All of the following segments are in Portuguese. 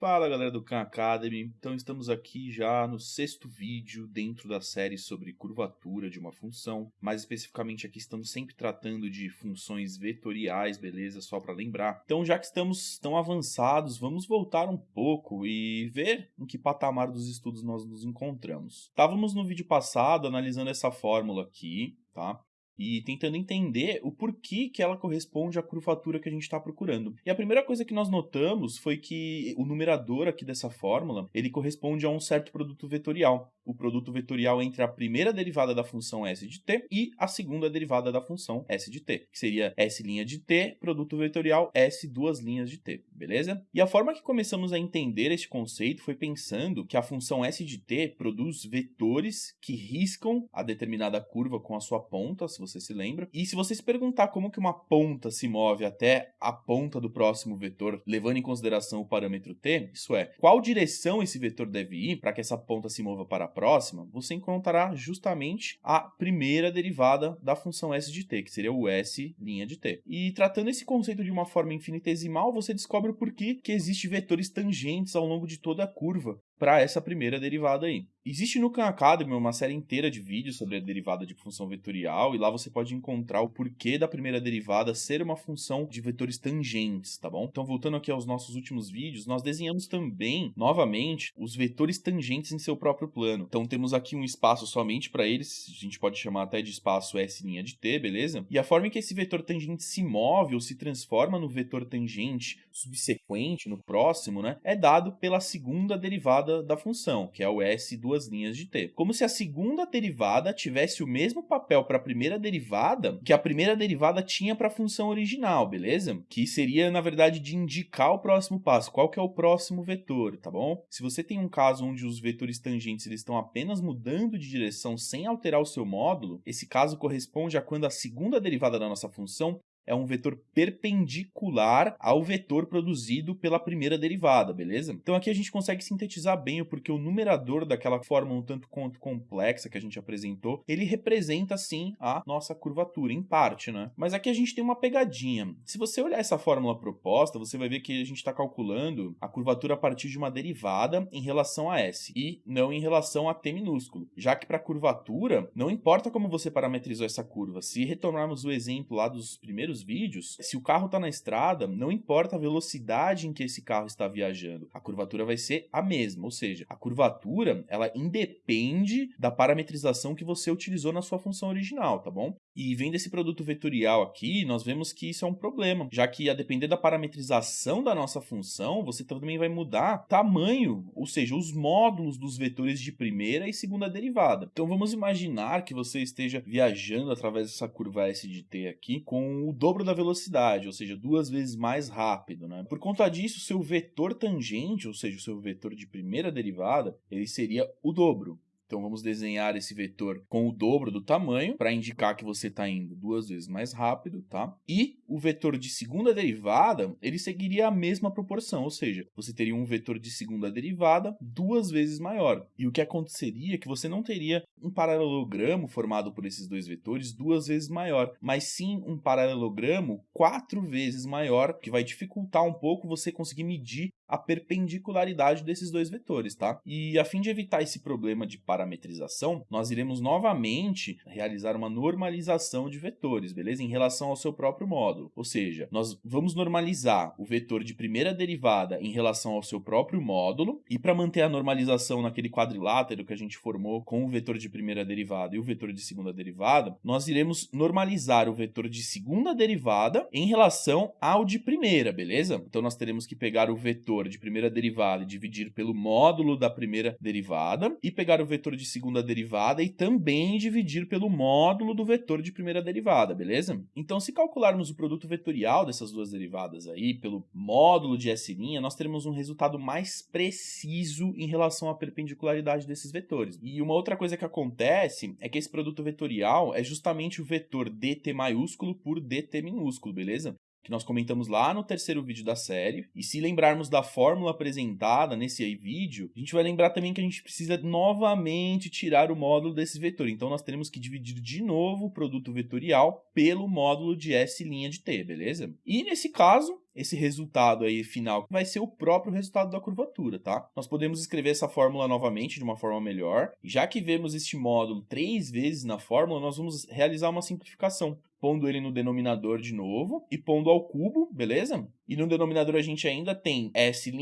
Fala galera do Khan Academy, então estamos aqui já no sexto vídeo dentro da série sobre curvatura de uma função, mais especificamente aqui estamos sempre tratando de funções vetoriais, beleza? Só para lembrar. Então já que estamos tão avançados, vamos voltar um pouco e ver em que patamar dos estudos nós nos encontramos. Estávamos no vídeo passado analisando essa fórmula aqui, tá? E tentando entender o porquê que ela corresponde à curvatura que a gente está procurando. E a primeira coisa que nós notamos foi que o numerador aqui dessa fórmula, ele corresponde a um certo produto vetorial. O produto vetorial entre a primeira derivada da função s de t e a segunda derivada da função s de t, que seria s' de t, produto vetorial s duas linhas de t, beleza? E a forma que começamos a entender este conceito foi pensando que a função s de t produz vetores que riscam a determinada curva com a sua ponta, se você se lembra. E se você se perguntar como que uma ponta se move até a ponta do próximo vetor, levando em consideração o parâmetro t, isso é, qual direção esse vetor deve ir para que essa ponta se mova para a próxima, você encontrará justamente a primeira derivada da função s de t, que seria o s' de t. E tratando esse conceito de uma forma infinitesimal, você descobre o porquê que existem vetores tangentes ao longo de toda a curva para essa primeira derivada aí. Existe no Khan Academy uma série inteira de vídeos sobre a derivada de função vetorial e lá você pode encontrar o porquê da primeira derivada ser uma função de vetores tangentes, tá bom? Então voltando aqui aos nossos últimos vídeos, nós desenhamos também, novamente, os vetores tangentes em seu próprio plano. Então temos aqui um espaço somente para eles, a gente pode chamar até de espaço S' de t, beleza? E a forma em que esse vetor tangente se move ou se transforma no vetor tangente subsequente, no próximo, né, é dado pela segunda derivada da função, que é o S duas duas linhas de t. Como se a segunda derivada tivesse o mesmo papel para a primeira derivada que a primeira derivada tinha para a função original, beleza? Que seria, na verdade, de indicar o próximo passo, qual que é o próximo vetor, tá bom? Se você tem um caso onde os vetores tangentes eles estão apenas mudando de direção sem alterar o seu módulo, esse caso corresponde a quando a segunda derivada da nossa função é um vetor perpendicular ao vetor produzido pela primeira derivada, beleza? Então aqui a gente consegue sintetizar bem o porquê o numerador daquela forma um tanto quanto complexa que a gente apresentou, ele representa sim a nossa curvatura, em parte, né? Mas aqui a gente tem uma pegadinha. Se você olhar essa fórmula proposta, você vai ver que a gente está calculando a curvatura a partir de uma derivada em relação a S e não em relação a T minúsculo, já que para curvatura, não importa como você parametrizou essa curva, se retornarmos o exemplo lá dos primeiros vídeos, se o carro está na estrada, não importa a velocidade em que esse carro está viajando, a curvatura vai ser a mesma, ou seja, a curvatura ela independe da parametrização que você utilizou na sua função original, tá bom? E vendo esse produto vetorial aqui, nós vemos que isso é um problema, já que a depender da parametrização da nossa função, você também vai mudar tamanho, ou seja, os módulos dos vetores de primeira e segunda derivada. Então vamos imaginar que você esteja viajando através dessa curva S de t aqui com o dobro da velocidade, ou seja, duas vezes mais rápido. Né? Por conta disso, seu vetor tangente, ou seja, o seu vetor de primeira derivada, ele seria o dobro. Então vamos desenhar esse vetor com o dobro do tamanho para indicar que você está indo duas vezes mais rápido, tá? E o vetor de segunda derivada, ele seguiria a mesma proporção, ou seja, você teria um vetor de segunda derivada duas vezes maior. E o que aconteceria é que você não teria um paralelogramo formado por esses dois vetores duas vezes maior, mas sim um paralelogramo quatro vezes maior, que vai dificultar um pouco você conseguir medir a perpendicularidade desses dois vetores, tá? E a fim de evitar esse problema de parametrização, nós iremos novamente realizar uma normalização de vetores, beleza? Em relação ao seu próprio módulo. Ou seja, nós vamos normalizar o vetor de primeira derivada em relação ao seu próprio módulo, e para manter a normalização naquele quadrilátero que a gente formou com o vetor de primeira derivada e o vetor de segunda derivada, nós iremos normalizar o vetor de segunda derivada em relação ao de primeira, beleza? Então nós teremos que pegar o vetor vetor de primeira derivada e dividir pelo módulo da primeira derivada, e pegar o vetor de segunda derivada e também dividir pelo módulo do vetor de primeira derivada, beleza? Então, se calcularmos o produto vetorial dessas duas derivadas aí, pelo módulo de S', nós teremos um resultado mais preciso em relação à perpendicularidade desses vetores. E uma outra coisa que acontece é que esse produto vetorial é justamente o vetor dt maiúsculo por dt minúsculo, beleza? Que nós comentamos lá no terceiro vídeo da série. E se lembrarmos da fórmula apresentada nesse aí vídeo, a gente vai lembrar também que a gente precisa novamente tirar o módulo desse vetor. Então nós teremos que dividir de novo o produto vetorial pelo módulo de S' de t, beleza? E nesse caso, esse resultado aí final vai ser o próprio resultado da curvatura, tá? Nós podemos escrever essa fórmula novamente de uma forma melhor. Já que vemos este módulo três vezes na fórmula, nós vamos realizar uma simplificação pondo ele no denominador de novo e pondo ao cubo, beleza? E no denominador a gente ainda tem S'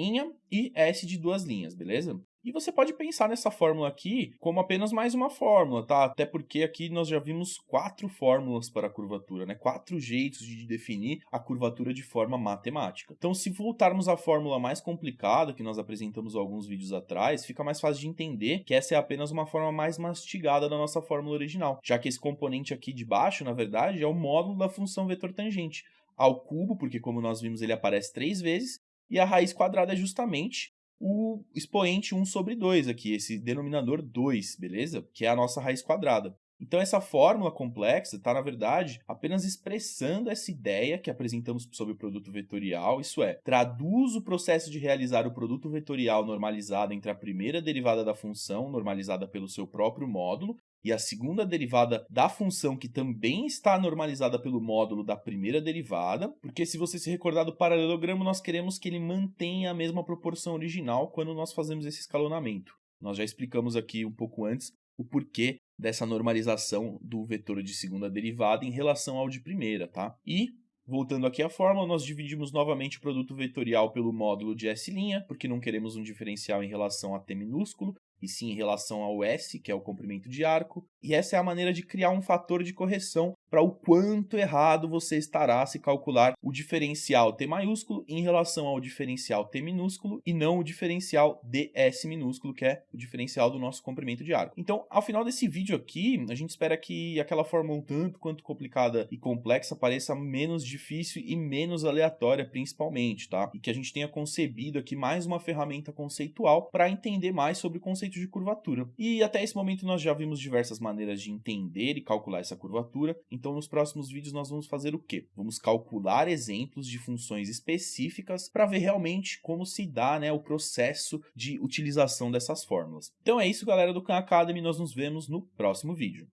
e S de duas linhas, beleza? E você pode pensar nessa fórmula aqui como apenas mais uma fórmula, tá? Até porque aqui nós já vimos quatro fórmulas para a curvatura, né? Quatro jeitos de definir a curvatura de forma matemática. Então, se voltarmos à fórmula mais complicada que nós apresentamos alguns vídeos atrás, fica mais fácil de entender que essa é apenas uma forma mais mastigada da nossa fórmula original, já que esse componente aqui de baixo, na verdade, é o módulo da função vetor tangente ao cubo, porque como nós vimos ele aparece três vezes, e a raiz quadrada é justamente o expoente 1 sobre 2 aqui, esse denominador 2, beleza? Que é a nossa raiz quadrada. Então essa fórmula complexa está, na verdade, apenas expressando essa ideia que apresentamos sobre o produto vetorial, isso é, traduz o processo de realizar o produto vetorial normalizado entre a primeira derivada da função, normalizada pelo seu próprio módulo, e a segunda derivada da função que também está normalizada pelo módulo da primeira derivada, porque se você se recordar do paralelogramo, nós queremos que ele mantenha a mesma proporção original quando nós fazemos esse escalonamento. Nós já explicamos aqui um pouco antes o porquê dessa normalização do vetor de segunda derivada em relação ao de primeira, tá? E Voltando aqui à fórmula, nós dividimos novamente o produto vetorial pelo módulo de S', porque não queremos um diferencial em relação a t minúsculo, e sim em relação ao S, que é o comprimento de arco, e essa é a maneira de criar um fator de correção para o quanto errado você estará se calcular o diferencial T maiúsculo em relação ao diferencial T minúsculo e não o diferencial ds minúsculo, que é o diferencial do nosso comprimento de arco. Então, ao final desse vídeo aqui, a gente espera que aquela fórmula um tanto quanto complicada e complexa pareça menos difícil e menos aleatória, principalmente, tá? E que a gente tenha concebido aqui mais uma ferramenta conceitual para entender mais sobre o conceito de curvatura. E até esse momento nós já vimos diversas maneiras de entender e calcular essa curvatura, então, nos próximos vídeos, nós vamos fazer o quê? Vamos calcular exemplos de funções específicas para ver realmente como se dá né, o processo de utilização dessas fórmulas. Então é isso, galera do Khan Academy. Nós nos vemos no próximo vídeo.